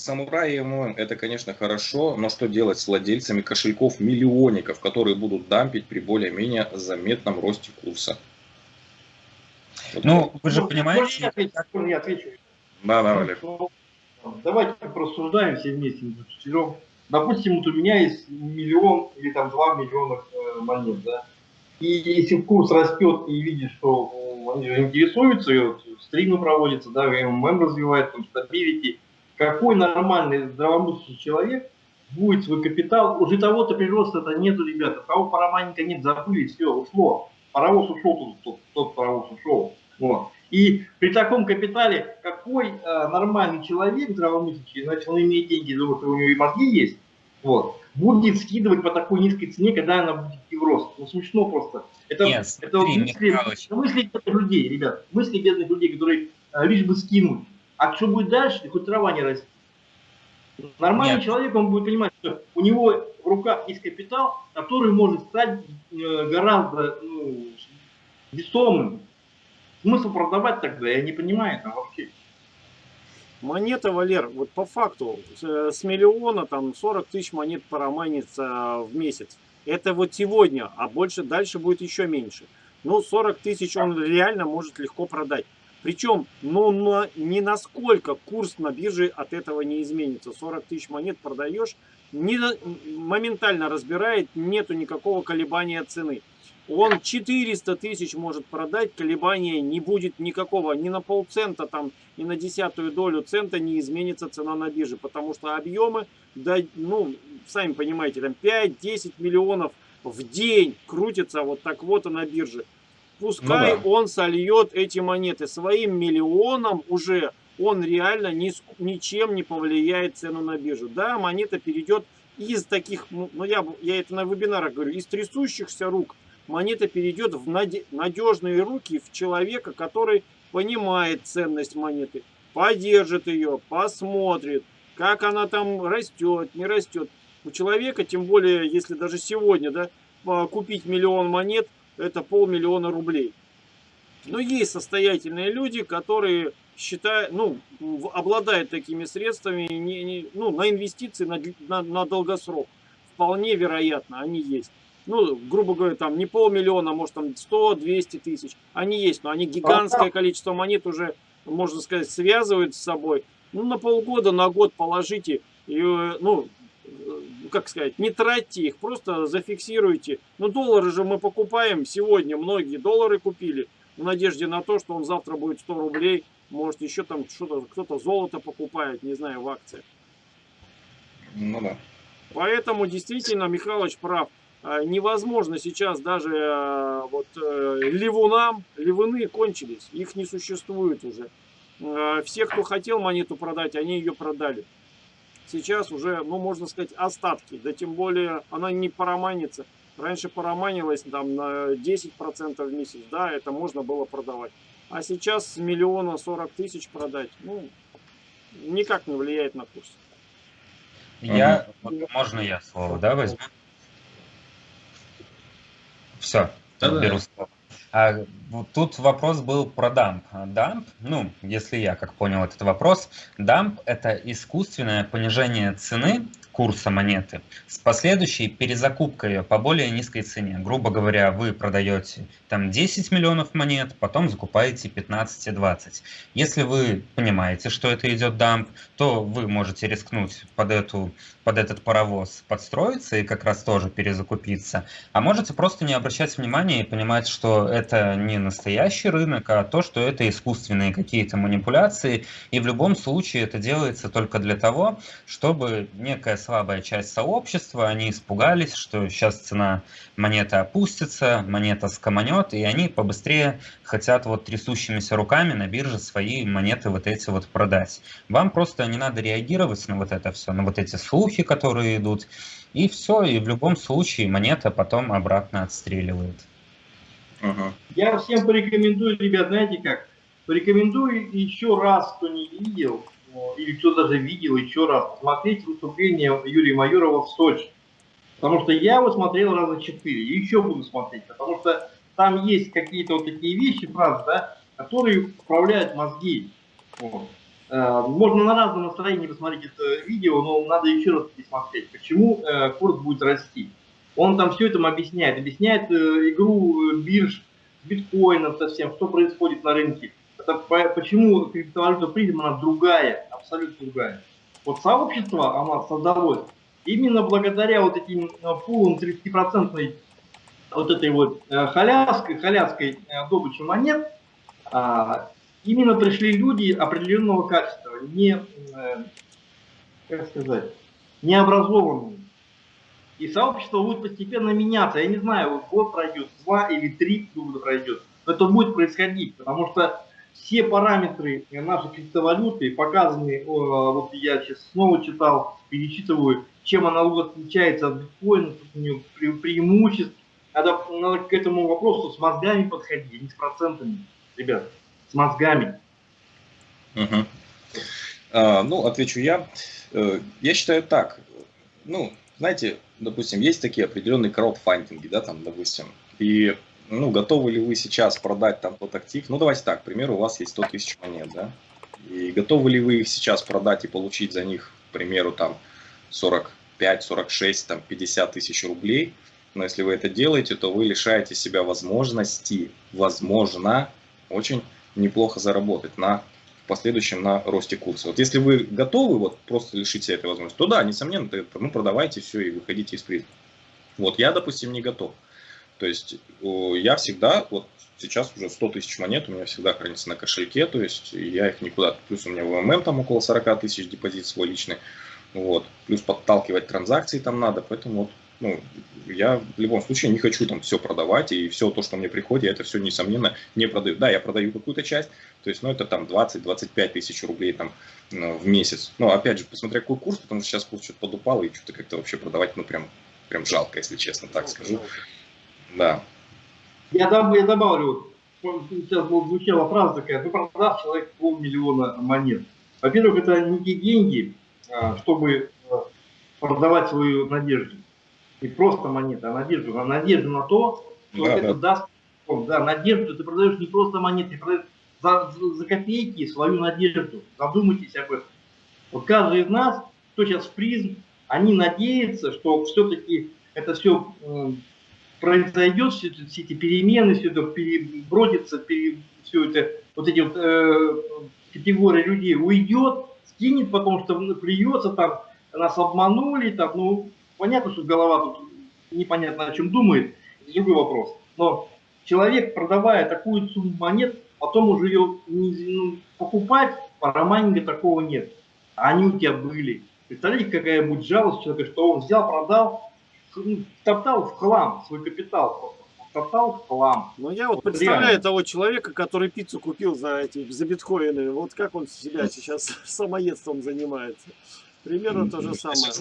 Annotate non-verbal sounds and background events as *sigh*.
Самурай и МММ это, конечно, хорошо, но что делать с владельцами кошельков миллионников, которые будут дампить при более-менее заметном росте курса? Вот ну, вы же ну, понимаете... Я отвечу, я отвечу. Да, да, Олег. Давайте порассуждаем все вместе. Допустим, вот у меня есть миллион или там два миллиона э, монет, да, и если курс растет и видишь, что они же интересуются, и вот стримы проводятся, да, МММ развивает, там, stability, какой нормальный здравомыслящий человек будет свой капитал, уже того-то прироста-то нету, ребята, того параманника нет, забыли, все, ушло, паровоз ушел, тот, тот, тот паровоз ушел, вот. И при таком капитале какой э, нормальный человек, здравомыслящий, значит, он имеет деньги, думает, что у него и мозги есть, вот, будет скидывать по такой низкой цене, когда она будет идти в рост. Ну, смешно просто. Это, Нет, это мысли, мысли бедных людей, ребят, мысли бедных людей, которые э, лишь бы скинуть. А что будет дальше, хоть трава не растет. Нормальный Нет. человек, он будет понимать, что у него в руках есть капитал, который может стать э, гораздо ну, весомым. Смысл продавать тогда, я не понимаю там вообще. Монета, Валер, вот по факту, с миллиона там 40 тысяч монет параманится в месяц. Это вот сегодня, а больше дальше будет еще меньше. Ну, 40 тысяч он реально может легко продать. Причем, ну, на, ни насколько курс на бирже от этого не изменится. 40 тысяч монет продаешь, не, моментально разбирает, нету никакого колебания цены. Он 400 тысяч может продать, колебания не будет никакого, ни на полцента, там, ни на десятую долю цента не изменится цена на бирже, потому что объемы, да, ну, сами понимаете, там 5-10 миллионов в день крутится вот так вот на бирже. Пускай ну, да. он сольет эти монеты своим миллионом уже, он реально ни, ничем не повлияет цену на биржу. Да, монета перейдет из таких, ну, ну я, я это на вебинарах говорю, из трясущихся рук монета перейдет в надежные руки в человека, который понимает ценность монеты, поддержит ее, посмотрит, как она там растет, не растет. У человека, тем более, если даже сегодня да, купить миллион монет, это полмиллиона рублей. Но есть состоятельные люди, которые считают, ну, обладают такими средствами не, не, ну, на инвестиции на, на, на долгосрок. Вполне вероятно, они есть ну, грубо говоря, там не полмиллиона, может там 100-200 тысяч. Они есть, но они гигантское количество монет уже, можно сказать, связывают с собой. Ну, на полгода, на год положите, и, э, ну, как сказать, не тратьте их, просто зафиксируйте. Ну, доллары же мы покупаем сегодня, многие доллары купили в надежде на то, что он завтра будет 100 рублей, может еще там что-то, кто-то золото покупает, не знаю, в акциях. Ну да. Поэтому действительно Михайлович прав. А, невозможно сейчас даже а, вот э, ливунам, ливуны кончились, их не существует уже. А, все, кто хотел монету продать, они ее продали. Сейчас уже, ну, можно сказать, остатки, да тем более она не параманится. Раньше параманилась там на 10% в месяц, да, это можно было продавать. А сейчас с миллиона 40 тысяч продать, ну, никак не влияет на курс. Я, можно я слово, да, возьму? Все, да беру слово. А, вот тут вопрос был про дамп. Дамп, ну, если я как понял этот вопрос, дамп – это искусственное понижение цены курса монеты с последующей перезакупкой по более низкой цене. Грубо говоря, вы продаете там 10 миллионов монет, потом закупаете 15 и 20. Если вы понимаете, что это идет дамп, то вы можете рискнуть под, эту, под этот паровоз подстроиться и как раз тоже перезакупиться. А можете просто не обращать внимания и понимать, что это не настоящий рынок, а то, что это искусственные какие-то манипуляции. И в любом случае это делается только для того, чтобы некая слабая часть сообщества, они испугались, что сейчас цена монеты опустится, монета скоманет, и они побыстрее хотят вот трясущимися руками на бирже свои монеты вот эти вот продать. Вам просто не надо реагировать на вот это все, на вот эти слухи, которые идут, и все, и в любом случае монета потом обратно отстреливает. Ага. Я всем порекомендую, ребят, знаете как, порекомендую еще раз, кто не видел, или кто даже видел еще раз, смотреть выступление Юрия Майорова в Сочи. Потому что я его смотрел раза четыре, и еще буду смотреть, потому что там есть какие-то вот такие вещи, фразы, да, которые управляют мозги. Э, можно на разном настроении посмотреть это видео, но надо еще раз посмотреть, почему э, курс будет расти. Он там все это объясняет. Объясняет э, игру бирж с биткоином совсем, что происходит на рынке. Это почему криптовалюта призм, она другая, абсолютно другая. Вот сообщество, оно создалось именно благодаря вот этим пулам 30% вот этой вот халяской, халяской добычи монет, а, именно пришли люди определенного качества, не, э, как сказать, необразованные. И сообщество будет постепенно меняться. Я не знаю, год пройдет, два или три года пройдет. Но это будет происходить, потому что все параметры нашей криптовалюты показаны, вот я сейчас снова читал, перечитываю, чем она отличается от биткоина, у нее преимуществ. Надо, надо к этому вопросу с мозгами подходить, а не с процентами, ребят с мозгами. Угу. А, ну, отвечу я. Э, я считаю так. Ну, знаете, допустим, есть такие определенные краудфандинги, да, там, допустим, и, ну, готовы ли вы сейчас продать там тот актив, ну, давайте так, к примеру, у вас есть 100 тысяч монет, да, и готовы ли вы их сейчас продать и получить за них, к примеру, там, 45, 46, там, 50 тысяч рублей, но если вы это делаете, то вы лишаете себя возможности, возможно, очень неплохо заработать на в последующем на росте курса. Вот если вы готовы вот просто лишить себя этой возможности, то да, несомненно, ну, продавайте все и выходите из призма. Вот я, допустим, не готов. То есть я всегда, вот сейчас уже 100 тысяч монет у меня всегда хранится на кошельке, то есть я их никуда, плюс у меня в ММ там около 40 тысяч депозит свой личный, вот, плюс подталкивать транзакции там надо, поэтому вот ну, я в любом случае не хочу там все продавать, и все то, что мне приходит, я это все, несомненно, не продаю. Да, я продаю какую-то часть, то есть, ну, это там 20-25 тысяч рублей там ну, в месяц. Но, опять же, посмотря какой курс, потому что сейчас курс что-то подупал, и что-то как-то вообще продавать, ну, прям, прям жалко, если честно, так скажу. Да. Я, доб я добавлю, сейчас вот звучала фраза такая, ты продашь человек полмиллиона монет. Во-первых, это не те деньги, а, чтобы а, продавать свою надежду не просто монета, а надежду, а надежду на то, что да, это да. даст, да, надежду, ты продаешь не просто монеты, ты продаешь за, за копейки свою надежду. Задумайтесь об этом. Вот каждый из нас, кто сейчас в призм, они надеются, что все-таки это все произойдет, все, все эти перемены, все это перебродится, пере, все это, вот эти вот э, категории людей уйдет, скинет, потому что плюется там, нас обманули, там, ну, Понятно, что голова тут непонятно о чем думает, другой вопрос. Но человек, продавая такую сумму монет, потом уже ее ну, покупать, парамайнинга такого нет. А они у тебя были. Представляете, какая будет жалость человека, что он взял, продал, топтал в хлам свой капитал, топтал в хлам. Ну я вот представляю Реально. того человека, который пиццу купил за эти за биткоины, вот как он себя сейчас *laughs* самоедством занимается. Примерно то же самое.